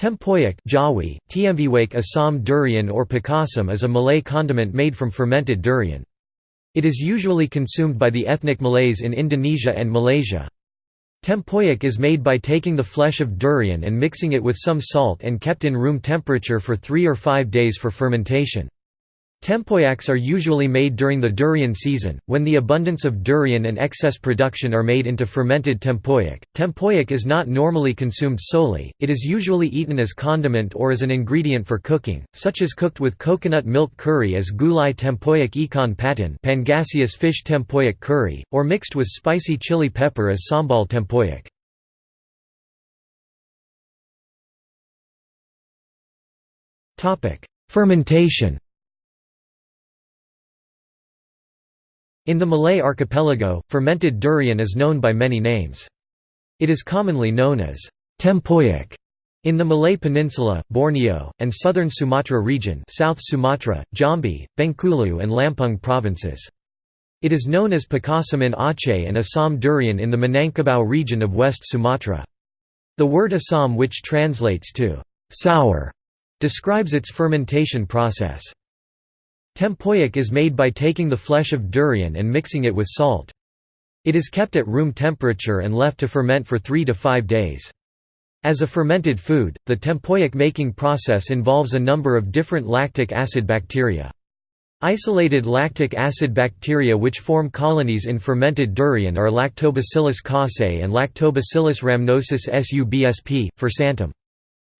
Tempoyak Jawi, Tiembiwake Assam durian or pakasam is a Malay condiment made from fermented durian. It is usually consumed by the ethnic Malays in Indonesia and Malaysia. Tempoyak is made by taking the flesh of durian and mixing it with some salt and kept in room temperature for three or five days for fermentation. Tempoyaks are usually made during the durian season, when the abundance of durian and excess production are made into fermented tempoyak. Tempoyak is not normally consumed solely, it is usually eaten as condiment or as an ingredient for cooking, such as cooked with coconut milk curry as gulai tempoyak ikan patin pangasius fish tempoyak curry, or mixed with spicy chili pepper as sambal tempoyak. Fermentation In the Malay archipelago, fermented durian is known by many names. It is commonly known as tempoyak in the Malay Peninsula, Borneo, and southern Sumatra region South Sumatra, Jambi, Bengkulu and Lampung provinces. It is known as pakasam in Aceh and Assam durian in the Minangkabau region of West Sumatra. The word Assam which translates to «sour» describes its fermentation process. Tempoyak is made by taking the flesh of durian and mixing it with salt. It is kept at room temperature and left to ferment for 3 to 5 days. As a fermented food, the tempoyak making process involves a number of different lactic acid bacteria. Isolated lactic acid bacteria which form colonies in fermented durian are Lactobacillus casei and Lactobacillus rhamnosus subsp. fursantum.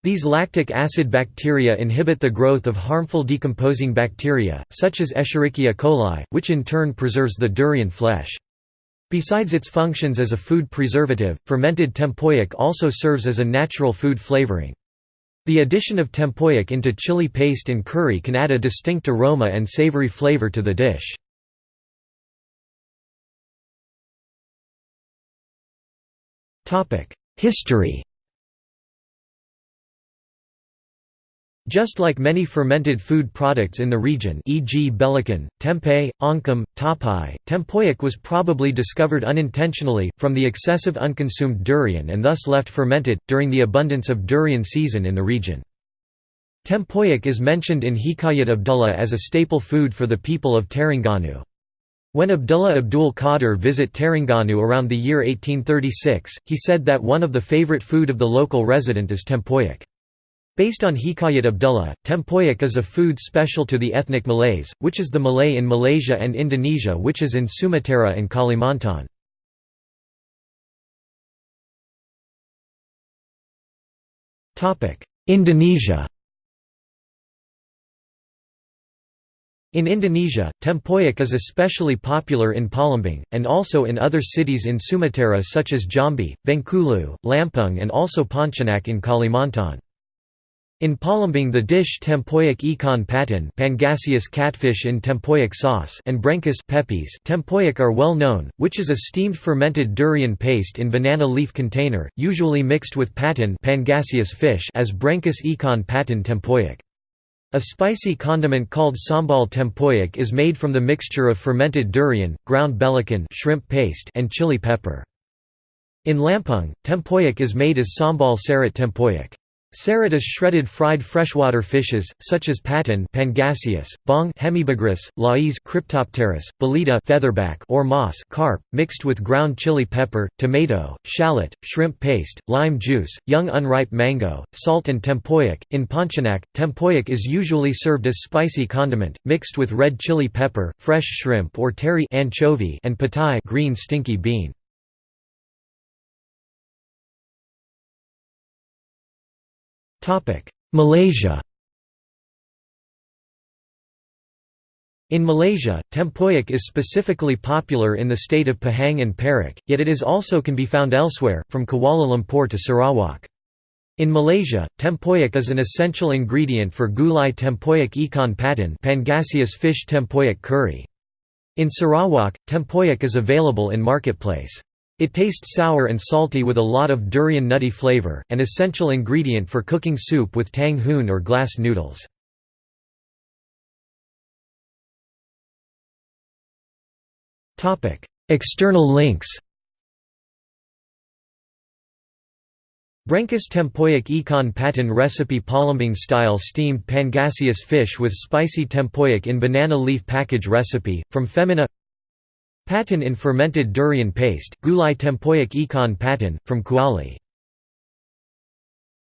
These lactic acid bacteria inhibit the growth of harmful decomposing bacteria, such as Escherichia coli, which in turn preserves the durian flesh. Besides its functions as a food preservative, fermented tempoyak also serves as a natural food flavoring. The addition of tempoyak into chili paste and curry can add a distinct aroma and savory flavor to the dish. History Just like many fermented food products in the region e.g. belacan, tempeh, oncom, tapai, tempoyak was probably discovered unintentionally, from the excessive unconsumed durian and thus left fermented, during the abundance of durian season in the region. Tempoyak is mentioned in Hikayat Abdullah as a staple food for the people of Terengganu. When Abdullah Abdul Qadir visit Terengganu around the year 1836, he said that one of the favorite food of the local resident is tempoyak. Based on Hikayat Abdullah, tempoyak is a food special to the ethnic Malays, which is the Malay in Malaysia and Indonesia which is in Sumatra and Kalimantan. Indonesia In Indonesia, tempoyak is especially popular in Palembang, and also in other cities in Sumatra such as Jambi, Bengkulu, Lampung and also Pontianak in Kalimantan. In Palembang the dish tempoyak ikan patin Pangasius catfish in tempoyak sauce and brengkes pepes tempoyak are well known, which is a steamed fermented durian paste in banana leaf container, usually mixed with patin Pangasius fish as brengkes ikan patin tempoyak. A spicy condiment called sambal tempoyak is made from the mixture of fermented durian, ground belacan shrimp paste and chili pepper. In Lampung, tempoyak is made as sambal sarat tempoyak. Sarat is shredded fried freshwater fishes, such as patin Pangasius, bong Hemibagrus, lais Cryptopterus, belida featherback or moss carp, mixed with ground chili pepper, tomato, shallot, shrimp paste, lime juice, young unripe mango, salt and tempoyak. In Pontianak, tempoyak is usually served as spicy condiment, mixed with red chili pepper, fresh shrimp or teri anchovy and petai green stinky bean. Malaysia In Malaysia, tempoyak is specifically popular in the state of Pahang and Perak, yet it is also can be found elsewhere, from Kuala Lumpur to Sarawak. In Malaysia, tempoyak is an essential ingredient for gulai tempoyak ikan patin Pangasius fish tempoyak curry. In Sarawak, tempoyak is available in marketplace. It tastes sour and salty with a lot of durian nutty flavor, an essential ingredient for cooking soup with tang hoon or glass noodles. External links Brencus tempoyak ikan patin recipe Palembang style steamed pangasius fish with spicy tempoyak in banana leaf package recipe, from Femina Patin in fermented durian paste, gulai tempoyak ikan patin, from Kuali